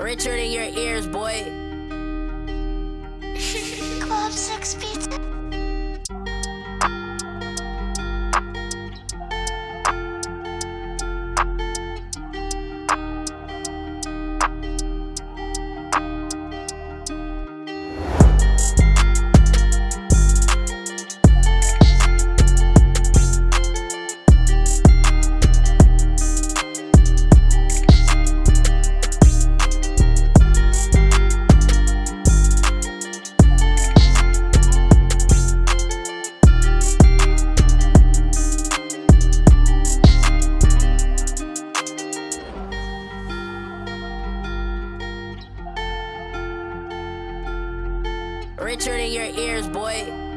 Richard in your ears, boy. Club Six Pizza. Richard in your ears, boy.